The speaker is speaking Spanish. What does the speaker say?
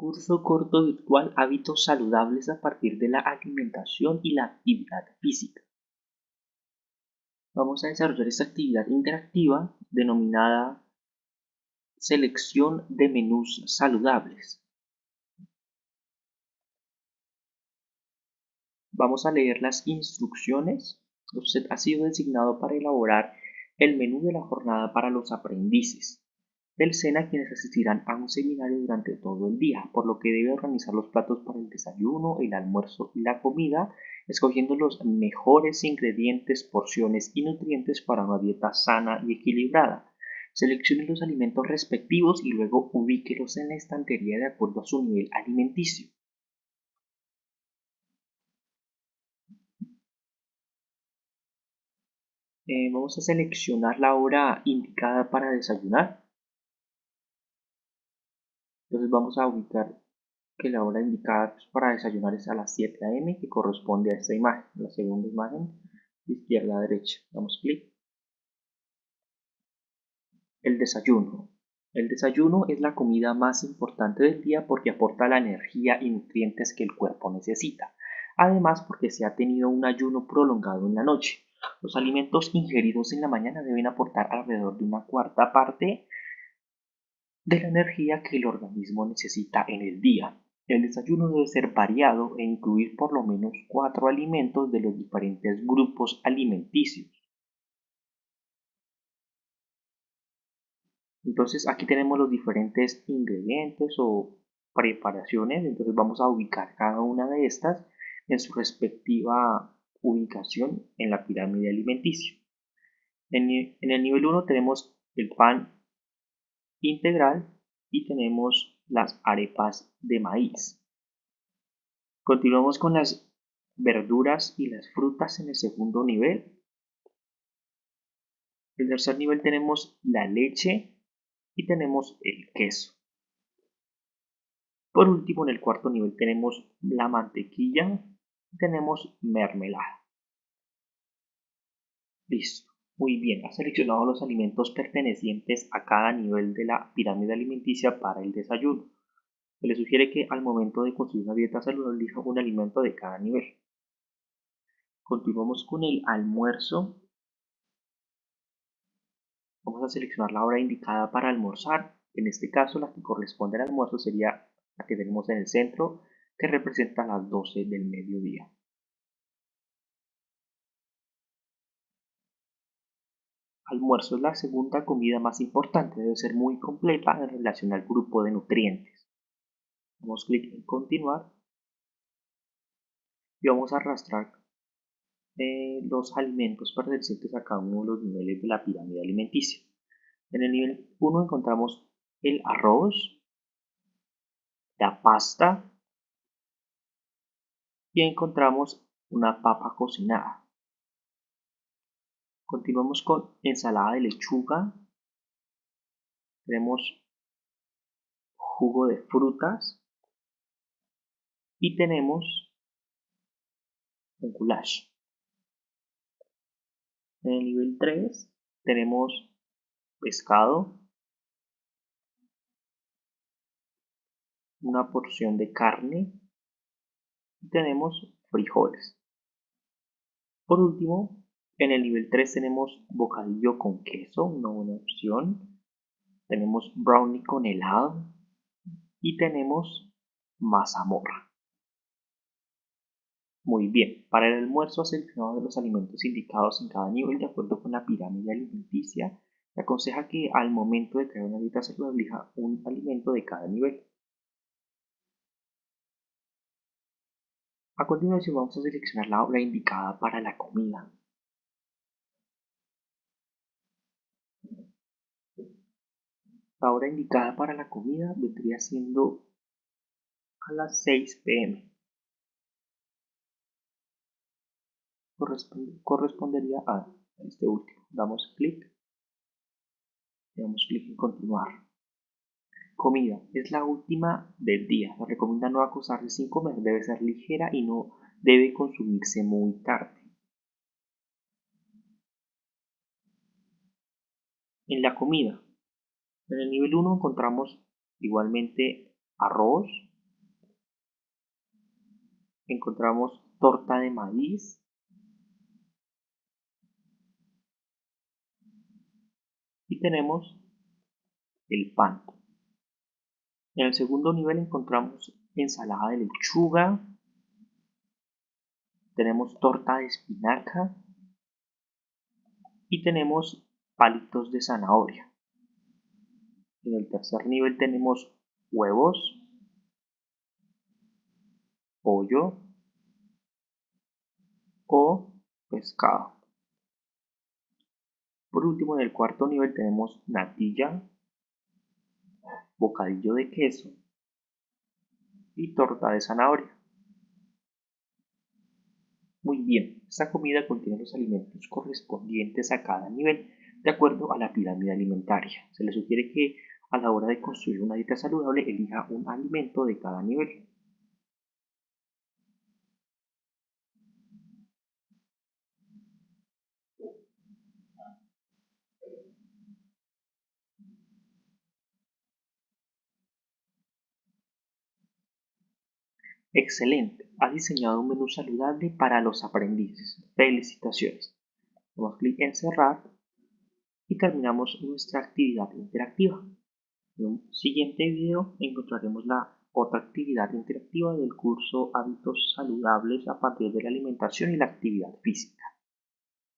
Curso corto virtual Hábitos saludables a partir de la alimentación y la actividad física. Vamos a desarrollar esta actividad interactiva denominada selección de menús saludables. Vamos a leer las instrucciones. Usted ha sido designado para elaborar el menú de la jornada para los aprendices del SENA quienes asistirán a un seminario durante todo el día, por lo que debe organizar los platos para el desayuno, el almuerzo y la comida, escogiendo los mejores ingredientes, porciones y nutrientes para una dieta sana y equilibrada. Seleccione los alimentos respectivos y luego ubíquelos en la estantería de acuerdo a su nivel alimenticio. Eh, vamos a seleccionar la hora indicada para desayunar. Entonces vamos a ubicar que la hora indicada para desayunar es a las 7 am que corresponde a esta imagen, la segunda imagen de izquierda a derecha. Damos clic. El desayuno. El desayuno es la comida más importante del día porque aporta la energía y nutrientes que el cuerpo necesita. Además porque se ha tenido un ayuno prolongado en la noche. Los alimentos ingeridos en la mañana deben aportar alrededor de una cuarta parte de la energía que el organismo necesita en el día. El desayuno debe ser variado e incluir por lo menos cuatro alimentos de los diferentes grupos alimenticios. Entonces aquí tenemos los diferentes ingredientes o preparaciones, entonces vamos a ubicar cada una de estas en su respectiva ubicación en la pirámide alimenticia. En, el nivel 1 tenemos el pan integral y tenemos las arepas de maíz. Continuamos con las verduras y las frutas en el segundo nivel. En el tercer nivel tenemos la leche y tenemos el queso. Por último, en el cuarto nivel tenemos la mantequilla y tenemos mermelada. Listo. Muy bien, ha seleccionado los alimentos pertenecientes a cada nivel de la pirámide alimenticia para el desayuno. Se le sugiere que al momento de construir una dieta saludable elija un alimento de cada nivel. Continuamos con el almuerzo. Vamos a seleccionar la hora indicada para almorzar. En este caso, la que corresponde al almuerzo sería la que tenemos en el centro, que representa las 12 del mediodía. Almuerzo es la segunda comida más importante, debe ser muy completa en relación al grupo de nutrientes. Damos clic en continuar y vamos a arrastrar eh, los alimentos pertenecientes a cada uno de los niveles de la pirámide alimenticia. En el nivel 1 encontramos el arroz, la pasta y encontramos una papa cocinada. Continuamos con ensalada de lechuga. Tenemos jugo de frutas. Y tenemos un goulash. En el nivel 3 tenemos pescado, una porción de carne y tenemos frijoles. Por último, en el nivel 3 tenemos bocadillo con queso, una buena opción. Tenemos brownie con helado. Y tenemos mazamorra. Muy bien, para el almuerzo seleccionado los alimentos indicados en cada nivel de acuerdo con la pirámide alimenticia. Se aconseja que al momento de crear una dieta se elija un alimento de cada nivel. A continuación vamos a seleccionar la hora indicada para la comida. La hora indicada para la comida vendría siendo a las 6 pm. correspondería a este último. Damos clic. Damos clic en continuar. Comida. Es la última del día. Se recomienda no acosarse sin comer. Debe ser ligera y no debe consumirse muy tarde. En la comida en el nivel 1 encontramos igualmente arroz, encontramos torta de maíz, y tenemos el pan. En el segundo nivel encontramos ensalada de lechuga, tenemos torta de espinaca y tenemos palitos de zanahoria. En el tercer nivel tenemos huevos, pollo o pescado. Por último, en el cuarto nivel tenemos natilla, bocadillo de queso y torta de zanahoria. Muy bien, esta comida contiene los alimentos correspondientes a cada nivel de acuerdo a la pirámide alimentaria. Se le sugiere que a la hora de construir una dieta saludable elija un alimento de cada nivel. Excelente, ha diseñado un menú saludable para los aprendices. Felicitaciones. Damos clic en cerrar y terminamos nuestra actividad interactiva. En un siguiente video encontraremos la otra actividad interactiva del curso Hábitos Saludables a partir de la alimentación y la actividad física.